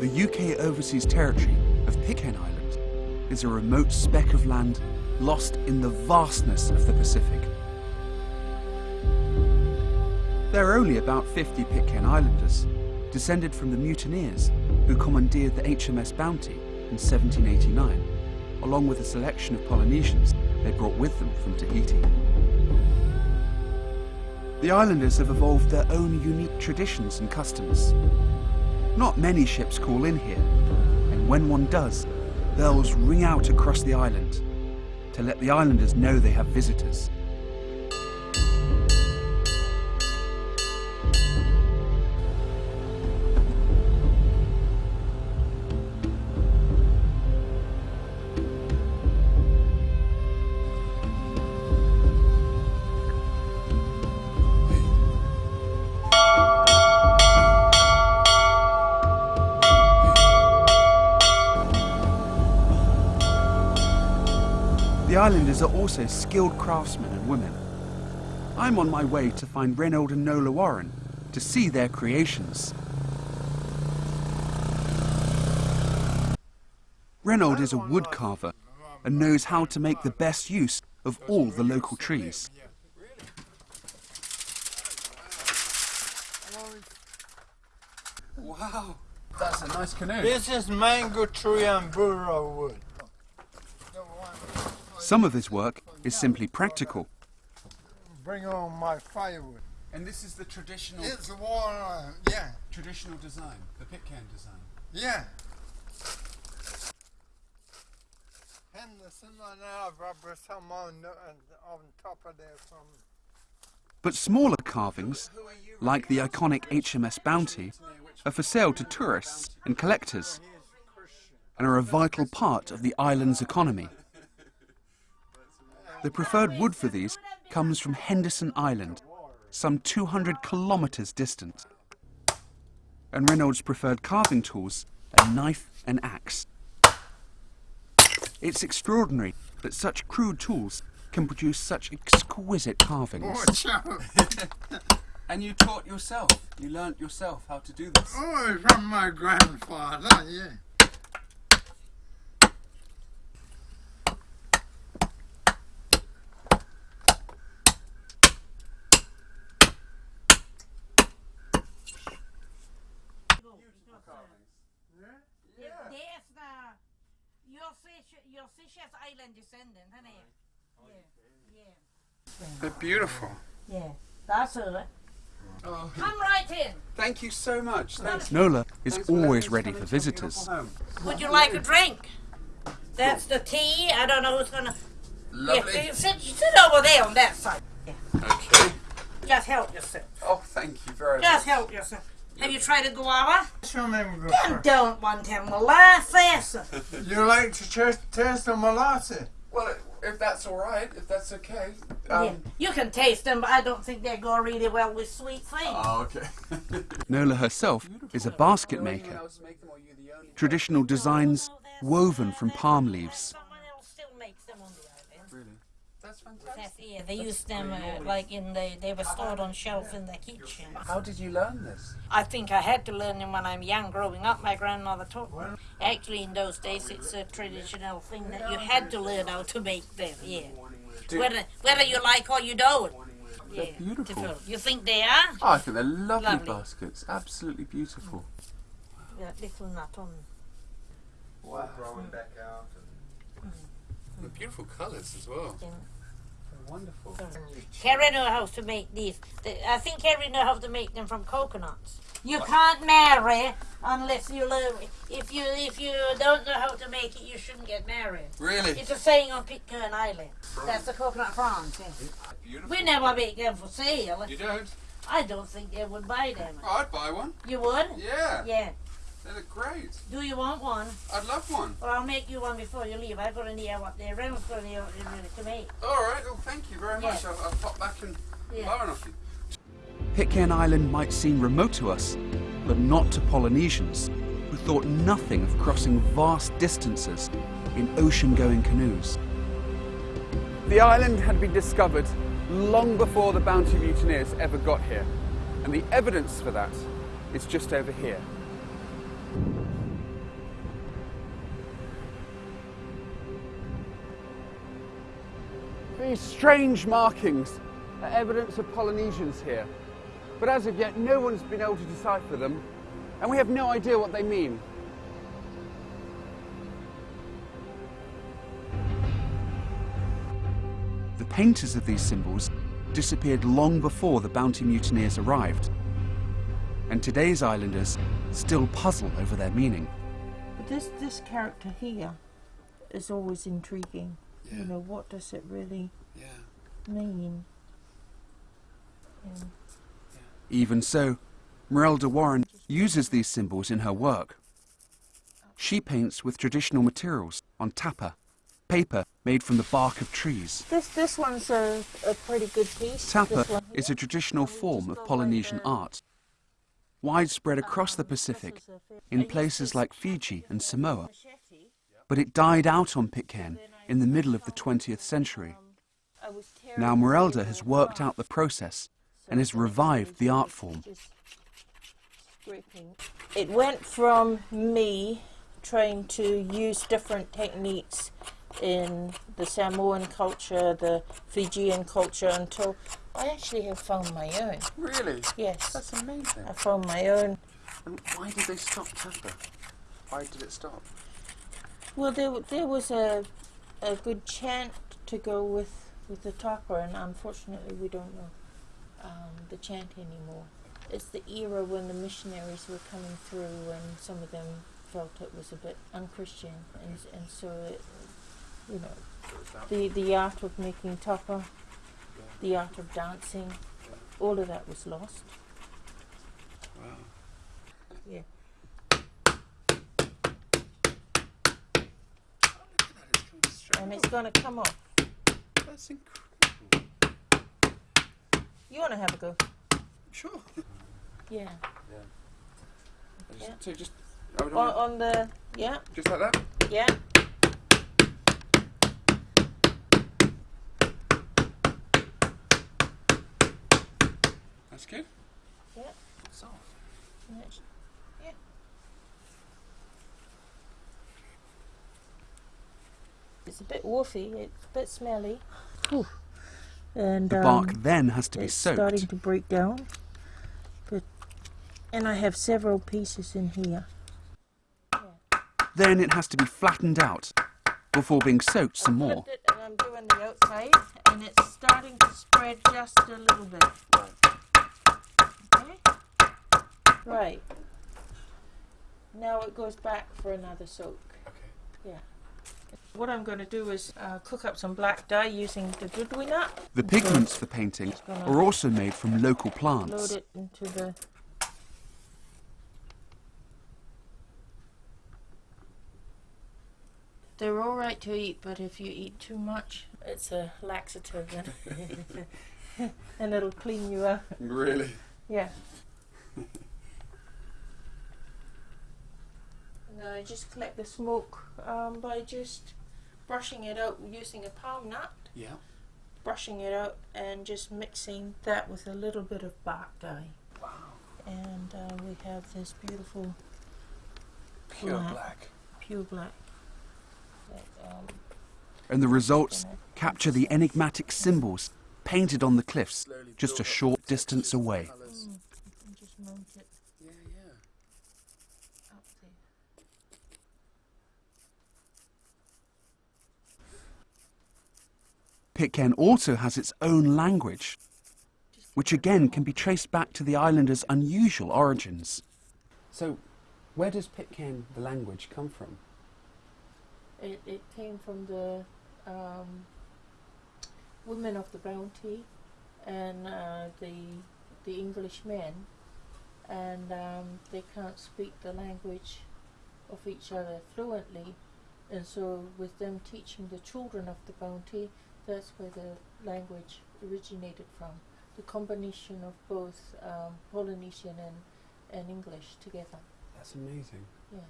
The UK overseas territory of Pitcairn Island is a remote speck of land lost in the vastness of the Pacific. There are only about 50 Pitcairn Islanders, descended from the mutineers who commandeered the HMS Bounty in 1789, along with a selection of Polynesians they brought with them from Tahiti. The islanders have evolved their own unique traditions and customs. Not many ships call in here, and when one does, bells ring out across the island to let the islanders know they have visitors. Are also skilled craftsmen and women. I'm on my way to find Reynold and Nola Warren to see their creations. Reynold is a wood carver and knows how to make the best use of all the local trees. Wow, that's a nice canoe. This is mango tree and burro wood. Some of his work is simply practical. Bring on my firewood. And this is the traditional It's water, uh, yeah, traditional design, the Pitcairn design. yeah. Henderson and I rubber some on, uh, on top of there from But smaller carvings, like the iconic HMS Bounty, are for sale to tourists and collectors and are a vital part of the island's economy. The preferred wood for these comes from Henderson Island, some 200 kilometers distant. And Reynolds' preferred carving tools a knife and axe. It's extraordinary that such crude tools can produce such exquisite carvings. Oh, Watch out! And you taught yourself, you learnt yourself how to do this. Oh, from my grandfather, yeah. Jag ser, jag ser Chess Island descendant, han är... Yeah, yeah. They're beautiful. Yeah, that's her. Oh, Come right in. thank you so much. Thanks. Nola is always ready for visitors. Would you like a drink? That's the tea. I don't know who's gonna... Lovely. Yeah, sit, sit over there on that side. Okay. Just help yourself. Oh, thank you very much. Just help yourself. Have you tried a guava? Show me go I first. don't want him molasses. You like to test, taste the molasses? Well, if that's all right, if that's okay. yeah. Um, you can taste them, but I don't think they go really well with sweet things. Oh, okay. Nola herself is a basket maker. Traditional designs woven from palm leaves. Someone else still makes them on the island. Really? That's That's, fantastic. yeah, they used them uh, like in the, they were stored on shelf in the kitchen. How did you learn this? I think I had to learn them when I'm young, growing up. My grandmother taught me. Actually, in those days, it's a traditional thing that you had to learn how to make them. Yeah, Do- whether whether you like or you don't. Yeah, beautiful. different. You think they are? Oh, I think they're lovely, Lovely. baskets. Absolutely beautiful. Yeah, little nut on. Wow. The beautiful colours as well. Yeah. Wonderful. Carrie know how to make these. I think Carrie knows how to make them from coconuts. You can't marry unless you learn. If you if you don't know how to make it, you shouldn't get married. Really? It's a saying on Pitcairn Island. That's the coconut prawns. Yeah. Beautiful. We never make them for sale. You don't? I don't think they would buy them. I'd buy one. You would? Yeah. Yeah. They look great. Do you want one? I'd love one. Well, I'll make you one before you leave. I've got to know what they're Reynolds going to to make. All right. Well, thank you very much. Yeah. I'll, I'll pop back and Yeah. borrow off you. Pitcairn Island might seem remote to us, but not to Polynesians, who thought nothing of crossing vast distances in ocean-going canoes. The island had been discovered long before the Bounty mutineers ever got here, and the evidence for that is just over here. These strange markings are evidence of Polynesians here, but as of yet no one's been able to decipher them, and we have no idea what they mean. The painters of these symbols disappeared long before the bounty mutineers arrived, and today's islanders still puzzle over their meaning. But this this character here is always intriguing. Yeah. You know, what does it really Yeah. Mean? Yeah. Even so, Meralda Warren uses these symbols in her work. She paints with traditional materials on tapa, paper made from the bark of trees. This this one's a, a pretty good piece. Tapa is a traditional form of Polynesian the- art, widespread across the um, this Pacific, is a fair- I in places like Fiji and Samoa, but it died out on Pitcairn in the middle of the 20th century. um, I was tearing Now away Meralda the has worked out the process so and has revived the art form. It went from me trying to use different techniques in the Samoan culture, the Fijian culture, until I actually have found my own. Really? Yes, That's amazing. I found my own. And why did they stop Tapa? Why did it stop? Well, there, there was a, a good chant to go with, with the tapa, and unfortunately, we don't know um, the chant anymore. It's the era when the missionaries were coming through, and some of them felt it was a bit unchristian, and, and so, it, you know, the, the art of making tapa, the art of dancing, all of that was lost. Wow. Yeah. And it's going to come off. That's incredible. You want to have a go? Sure. Yeah. Just- Yeah. So just, On, on the, yeah, just like that? yeah. That's good. Yeah. Soft. Yeah. It's a bit woofy. It's a bit smelly. And The bark um, then has to be it's soaked. starting to break down. But and I have several pieces in here. Then it has to be flattened out before being soaked some more. flipped it and I'm doing the outside, and it's starting to spread just a little bit. Okay. Right. Now it goes back for another soak. Yeah. What I'm going to do is uh, cook up some black dye using the dudui nut. The pigments for painting are also made from local Load plants. it into the. They're all right to eat, but if you eat too much, it's a laxative and, and it'll clean you up. Really? Yeah. and I just collect the smoke um, by just brushing it out using a palm nut, Yeah. brushing it out, and just mixing that with a little bit of bark dye. Wow. And uh, we have this beautiful Pure Black. black. pure black. That, um, And the results capture the enigmatic symbols painted on the cliffs just a short distance away. mm, you can just mount it Yeah, yeah. up there. Pitcairn also has its own language, which again can be traced back to the islanders' unusual origins. So, where does Pitcairn, the language, come from? It, it came from the um, women of the bounty and uh, the the English men, and um, they can't speak the language of each other fluently, and so with them teaching the children of the bounty, that's where the language originated from. The combination of both um, Polynesian and, and English together. That's amazing. Yeah.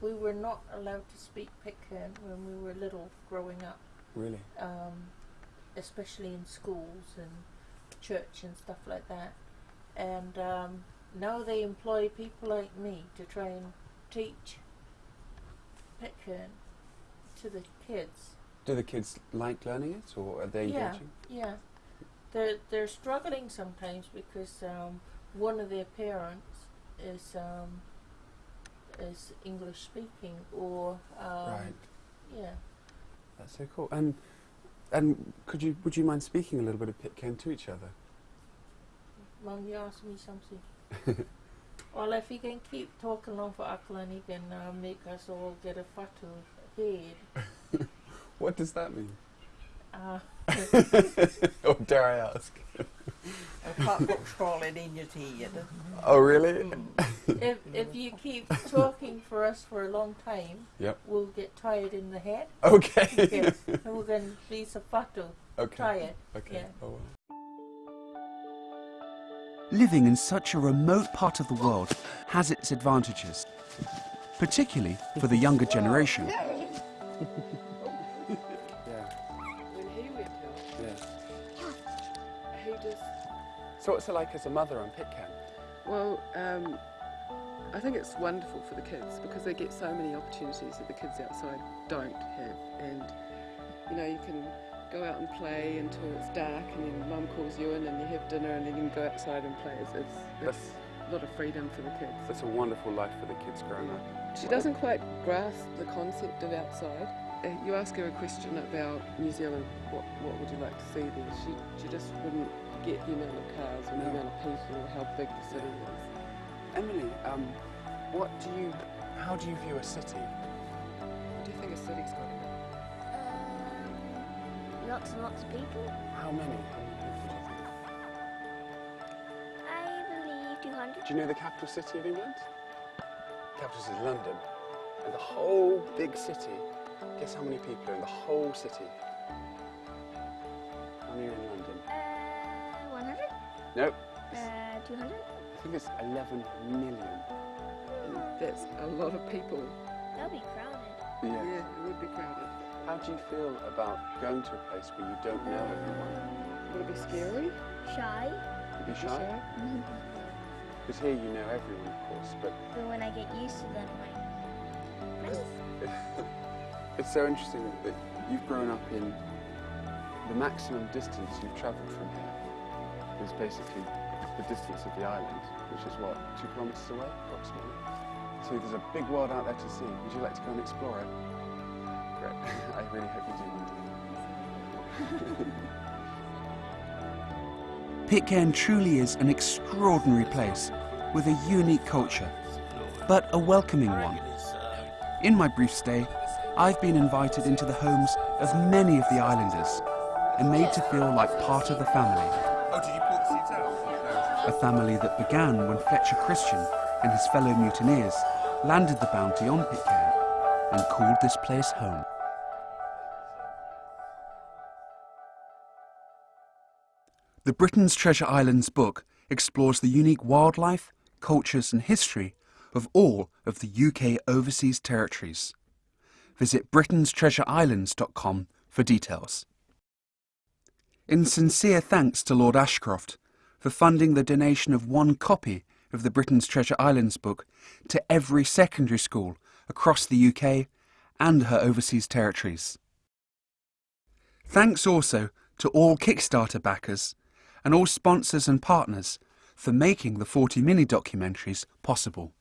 We were not allowed to speak Pitcairn when we were little growing up, Really? um, especially in schools and church and stuff like that. And um, now they employ people like me to try and teach Pitcairn to the kids. Do the kids like learning it, or are they Yeah. engaging? Yeah, they're they're struggling sometimes because um, one of their parents is um, is English speaking or um, right. yeah. That's so cool. And and could you would you mind speaking a little bit of Pitcairn to each other? Mum, you asked me something. well, if he can keep talking on for Auckland, he can uh, make us all get a fatu head. What does that mean? Uh, or dare I ask? A cockroach crawling in your teeth. Oh, really? if if you keep talking for us for a long time, Yep. we'll get tired in the head. Okay. Yes, and we're going to be so fatu okay. tired. Okay. yeah. Oh, well. Living in such a remote part of the world has its advantages, particularly for the younger generation. So what's it like as a mother on Pitcairn? well, um, I think it's wonderful for the kids because they get so many opportunities that the kids outside don't have. And, you know, you can go out and play until it's dark and then mum calls you in and you have dinner and then you can go outside and play. It's, it's, it's a lot of freedom for the kids. that's a wonderful life for the kids growing up. She doesn't quite grasp the concept of outside. Uh, You ask her a question about New Zealand, what, what would you like to see there? She, she just wouldn't get the amount of cars and the amount of people or how big the city is. Emily, um, what do you, how do you view a city? What do you think a city's got in it? Um, lots and lots of people. How many? How many do you think? I believe 200. Do you know the capital city of England? The Capital city is London. And the whole big city, guess how many people are in the whole city? Nope. Uh, 200? I think it's 11 million. That's a lot of people. That'll be crowded. Yeah, yeah, it would be crowded. How do you feel about going to a place where you don't know everyone? Would it be scary? Shy. You'd be shy? Because here you know everyone, of course, but But when I get used to them, like, nice. it's so interesting that you've grown up in the maximum distance you've travelled from here is basically the distance of the island, which is what, two kilometres away approximately. So there's a big world out there to see. Would you like to go and explore it? Great. I really hope you do one day. Pitcairn truly is an extraordinary place with a unique culture, but a welcoming one. In my brief stay, I've been invited into the homes of many of the islanders and made to feel like part of the family. A family that began when Fletcher Christian and his fellow mutineers landed the bounty on Pitcairn and called this place home. The Britain's Treasure Islands book explores the unique wildlife, cultures and history of all of the UK overseas territories. Visit britainstreasureislands.com for details. In sincere thanks to Lord Ashcroft for funding the donation of one copy of the Britain's Treasure Islands book to every secondary school across the UK and her overseas territories. Thanks also to all Kickstarter backers and all sponsors and partners for making the 40 mini documentaries possible.